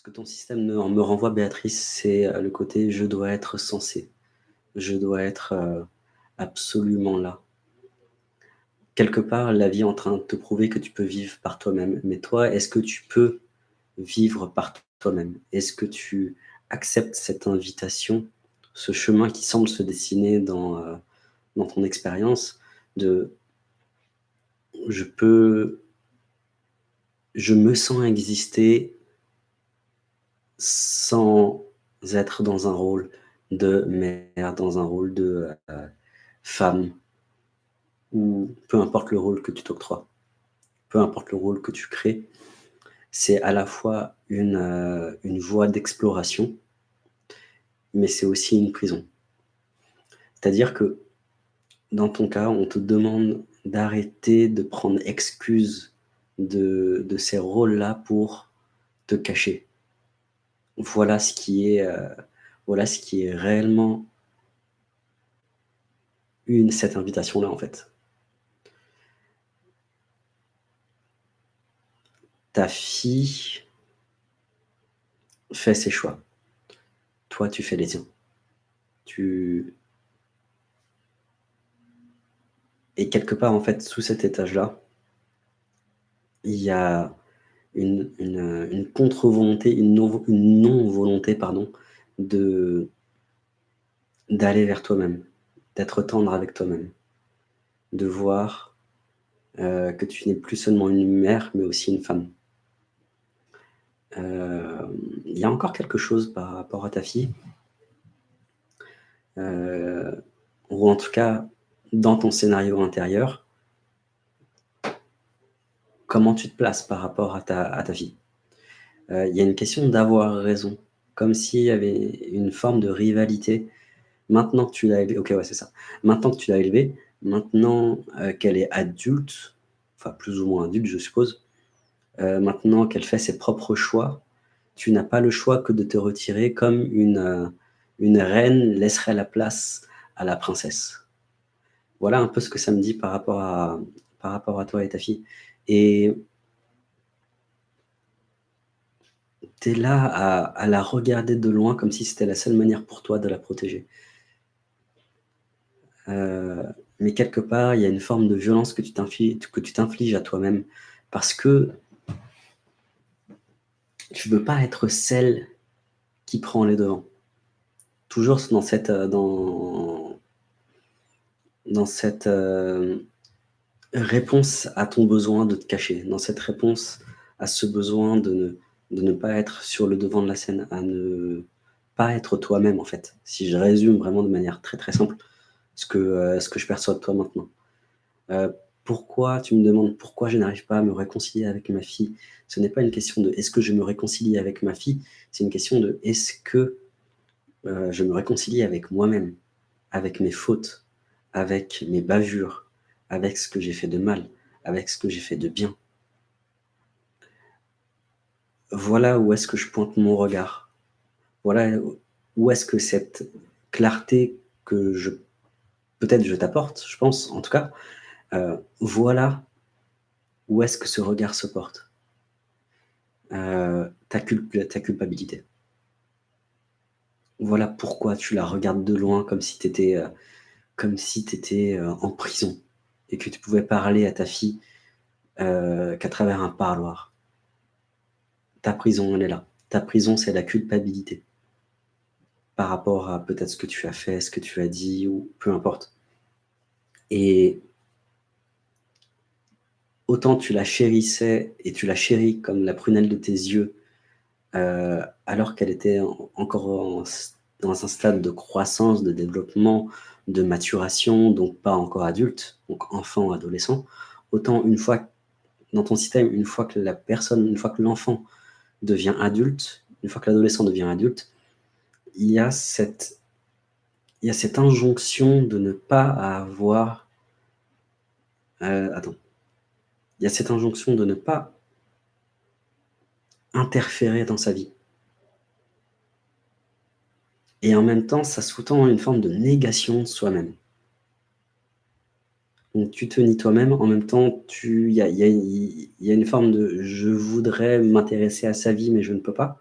Ce que ton système me renvoie, Béatrice, c'est, heu, le côté: «Je dois être censée, je dois être, heu, absolument là». Quelque part, la vie est en train de te prouver que tu peux vivre par toi-même. Mais toi, est-ce que tu peux vivre par toi-même? Est-ce que tu acceptes cette invitation, ce chemin qui semble se dessiner dans, heu, dans ton expérience de je peux je me sens exister sans être dans un rôle de mère, dans un rôle de, heu, femme ou peu importe le rôle que tu t'octroies, peu importe le rôle que tu crées, c'est à la fois une, une voie d'exploration mais c'est aussi une prison. C'est-à-dire que, dans ton cas, on te demande d'arrêter de prendre excuse de ces rôles-là pour te cacher. Voilà ce qui est, heu, voilà ce qui est réellement une cette invitation-là, en fait. Ta fille fait ses choix. Toi, tu fais les tiens. Tu et quelque part, en fait, sous cet étage-là il y a une une, contre-volonté, une non une non-volonté, pardon, de d'aller vers toi-même, d'être tendre avec toi-même, de voir, heu, que tu n'es plus seulement une mère, mais aussi une femme. Hem, il y a encore quelque chose par rapport à ta fille heu, ou en tout cas, dans ton scénario intérieur comment tu te places par rapport à ta à fille? Heu, il y a une question d'avoir raison, comme s'il y avait une forme de rivalité. Maintenant que tu l'as élevée. Maintenant heu, qu'elle est adulte, enfin plus ou moins adulte, je suppose, heu, maintenant qu'elle fait ses propres choix, tu n'as pas le choix que de te retirer comme une, une reine laisserait la place à la princesse. Voilà un peu ce que ça me dit par rapport à par rapport à toi et ta fille et tu es là à la regarder de loin comme si c'était la seule manière pour toi de la protéger. Heu, mais quelque part, il y a une forme de violence que tu t'infliges à toi-même parce que tu veux pas être celle qui prend les devants. Toujours dans cette, heu, dans cette, hem, réponse à ton besoin de te cacher, dans cette réponse à ce besoin de ne pas être sur le devant de la scène, à ne pas être toi-même, en fait. Si je résume vraiment de manière très, très simple ce que, que je perçois de toi maintenant. Heu, pourquoi tu me demandes pourquoi je n'arrive pas à me réconcilier avec ma fille? Ce n'est pas une question de: «Est-ce que je me réconcilie avec ma fille?» c'est une question de: «Est-ce que, heu, je me réconcilie avec moi-même, avec mes fautes, avec mes bavures, avec ce que j'ai fait de mal, avec ce que j'ai fait de bien?» Voilà où est-ce que je pointe mon regard. Voilà où est-ce que cette clarté que je peut-être je t'apporte, je pense en tout cas, heu, voilà où est-ce que ce regard se porte. Heu, ta culp ta culpabilité. Voilà pourquoi tu la regardes de loin comme si tu étais, heu, comme si étais, en prison et que tu pouvais parler à ta fille, heu, qu'à travers un parloir. Ta prison, elle est là. Ta prison, c'est la culpabilité. Par rapport à peut-être ce que tu as fait, ce que tu as dit ou peu importe. Et autant tu la chérissais et tu la chéris comme la prunelle de tes yeux, heu, alors qu'elle était en encore en dans un stade de croissance, de développement, de maturation, donc pas encore adulte, donc enfant, adolescent. Autant une fois dans ton système, une fois que la personne une fois que l'enfant devient adulte, une fois que l'adolescent devient adulte, il y a cette injonction de ne pas avoir heu, attends. Il y a cette injonction de ne pas interférer dans sa vie. Et en même temps, ça sous-tend une forme de négation de soi-même. Donc tu te nies toi-même, en même temps tu il y a une forme de: «Je voudrais m'intéresser à sa vie, mais je ne peux pas».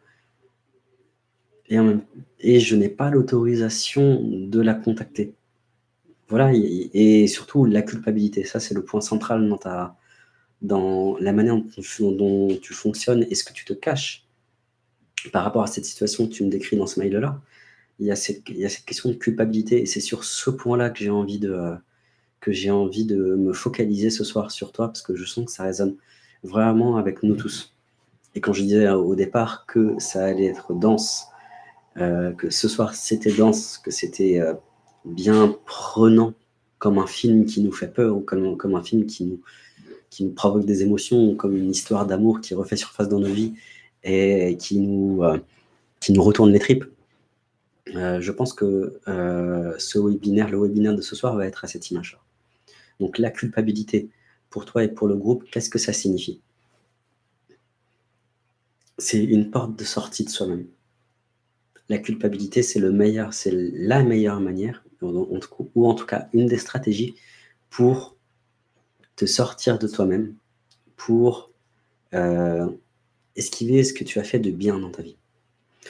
et je n'ai pas l'autorisation de la contacter. Voilà et surtout la culpabilité, ça c'est le point central dans ta dans la manière dont tu fonctionnes et ce que tu te caches par rapport à cette situation que tu me décris dans ce mail-là. Il y a cette il y a cette question de culpabilité et c'est sur ce point-là que j'ai envie de, envie de me focaliser ce soir sur toi parce que je sens que ça résonne vraiment avec nous tous et quand je disais au départ que ça allait être dense, euh, que ce soir c'était dense, que c'était, euh, bien prenant comme un film qui nous fait peur ou comme comme un film qui nous qui nous provoque des émotions, ou comme une histoire d'amour qui refait surface dans nos vies et qui nous, euh, qui nous retourne les tripes. Je pense que, ce webinaire, le webinaire de ce soir va être à cette image-là. Donc la culpabilité, pour toi et pour le groupe, qu'est-ce que ça signifie? C'est une porte de sortie de soi-même. La culpabilité, c'est le meilleur c'est la meilleure manière, ou en tout cas une des stratégies pour te sortir de toi-même, pour, euh, esquiver ce que tu as fait de bien dans ta vie.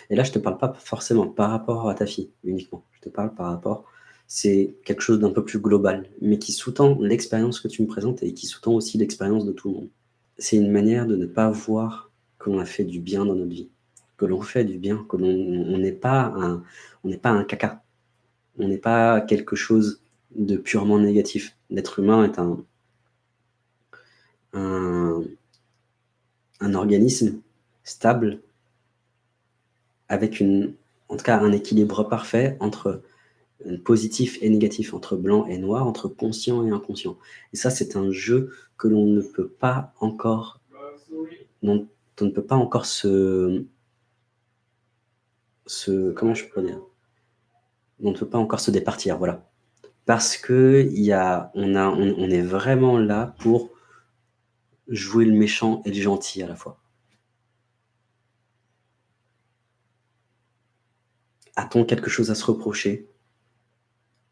Et là, je te parle pas forcément par rapport à ta fille uniquement. Je te parle par rapport c'est quelque chose d'un peu plus global, mais qui sous-tend l'expérience que tu me présentes et qui sous-tend aussi l'expérience de tout le monde. C'est une manière de ne pas voir que l'on a fait du bien dans notre vie, que l'on fait du bien, que l'on n'est pas un pas un caca. On n'est pas quelque chose de purement négatif. L'être humain est un un un organisme stable avec en tout cas un équilibre parfait entre positif et négatif, entre blanc et noir, entre conscient et inconscient. Et ça, c'est un jeu que l'on ne peut pas encore, encore se, se, comment je peux dire, on ne peut pas encore se départir, voilà. Parce que y a, on est vraiment là pour jouer le méchant et le gentil à la fois. A-t-on quelque chose à se reprocher?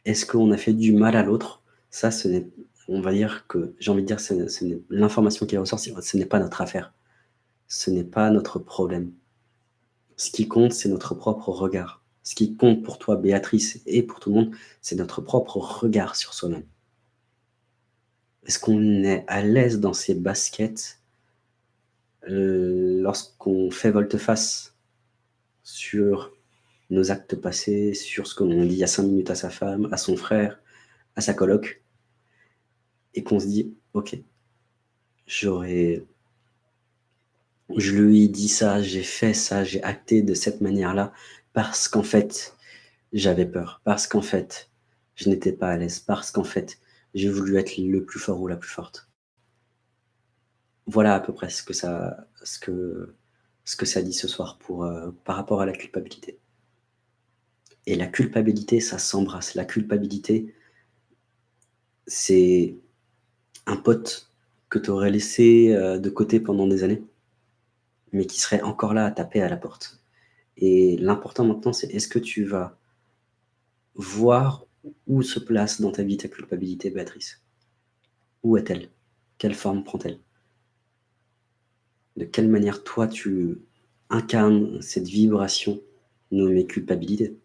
Est-ce qu'on a fait du mal à l'autre? Ça, ce n'est on va dire que, j'ai envie de dire, l'information qui ressort, ce n'est pas notre affaire. Ce n'est pas notre problème. Ce qui compte, c'est notre propre regard. Ce qui compte pour toi, Béatrice, et pour tout le monde, c'est notre propre regard sur soi-même. Est-ce qu'on est à l'aise dans ses baskets euh, lorsqu'on fait volte-face sur nos actes passés, sur ce qu'on dit il y a cinq minutes à sa femme, à son frère, à sa coloc, et qu'on se dit, ok, j'aurais, je lui ai dit ça, j'ai fait ça, j'ai acté de cette manière-là, parce qu'en fait, j'avais peur, parce qu'en fait, je n'étais pas à l'aise, parce qu'en fait, j'ai voulu être le plus fort ou la plus forte. Voilà à peu près ce que ça, que, que dit ce soir euh, par rapport à la culpabilité. Et la culpabilité, ça s'embrasse. La culpabilité, c'est un pote que tu aurais laissé euh, de côté pendant des années, mais qui serait encore là à taper à la porte. Et l'important maintenant, c'est est-ce que tu vas voir où se place dans ta vie ta culpabilité, Béatrice? Où est-elle? Quelle forme prend-elle? De quelle manière, toi, tu incarnes cette vibration nommée culpabilité?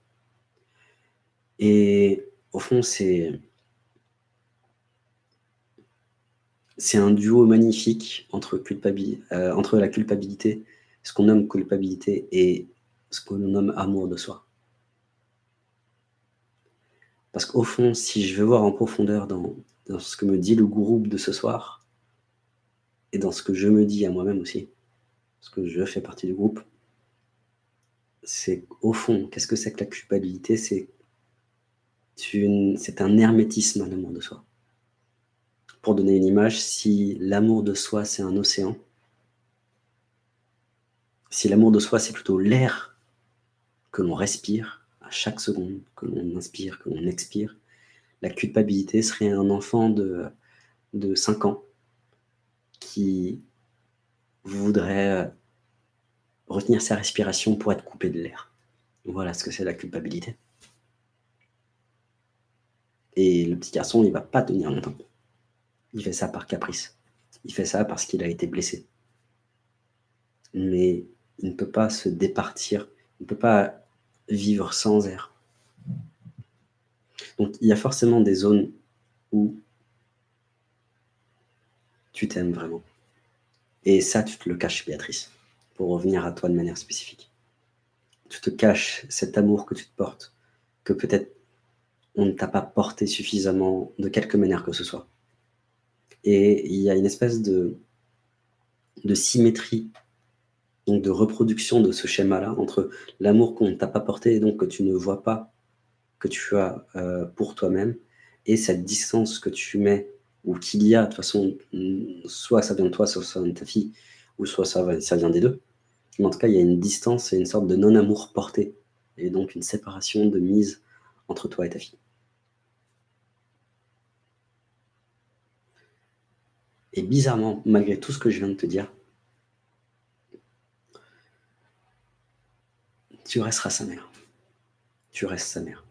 Et au fond, c'est c'est un duo magnifique entre, euh, entre la culpabilité, ce qu'on nomme culpabilité, et ce qu'on nomme amour de soi. Parce qu'au fond, si je veux voir en profondeur dans, dans, ce que me dit le groupe de ce soir, et dans ce que je me dis à moi-même aussi, parce que je fais partie du groupe, c'est au fond, qu'est-ce que c'est que la culpabilité? C'est c'est un hermétisme à l'amour de soi. Pour donner une image, si l'amour de soi, c'est un océan, si l'amour de soi, c'est plutôt l'air que l'on respire à chaque seconde, que l'on inspire, que l'on expire, la culpabilité serait un enfant de, de 5 ans qui voudrait retenir sa respiration pour être coupé de l'air. Voilà ce que c'est la culpabilité. Et le petit garçon, il va pas tenir longtemps. Il fait ça par caprice. Il fait ça parce qu'il a été blessé. Mais il ne peut pas se départir, il ne peut pas vivre sans air. Donc il y a forcément des zones où tu t'aimes vraiment. Et ça, tu te le caches, Béatrice, pour revenir à toi de manière spécifique. Tu te caches cet amour que tu te portes, que peut-être on ne t'a pas porté suffisamment de quelque manière que ce soit. Et il y a une espèce de, symétrie, donc de reproduction de ce schéma-là, entre l'amour qu'on ne t'a pas porté et donc que tu ne vois pas que tu as euh, pour toi-même, et cette distance que tu mets, ou qu'il y a, de toute façon, soit ça vient de toi, soit ça vient de ta fille, ou soit ça, ça vient des deux. Mais en tout cas, il y a une distance et une sorte de non-amour porté, et donc une séparation de mise entre toi et ta fille. Et bizarrement, malgré tout ce que je viens de te dire, tu resteras sa mère. Tu restes sa mère.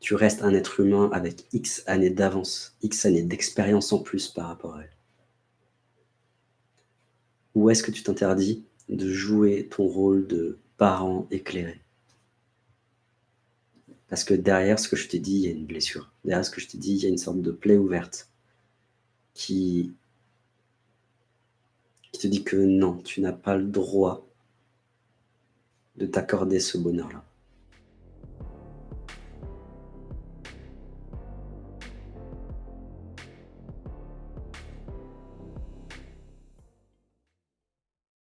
Tu restes un être humain avec X années d'avance, X années d'expérience en plus par rapport à elle. Ou est-ce que tu t'interdis de jouer ton rôle de parent éclairé? Parce que derrière ce que je t'ai dit, il y a une blessure. Derrière ce que je t'ai dit, il y a une sorte de plaie ouverte qui, te dit que non, tu n'as pas le droit de t'accorder ce bonheur-là.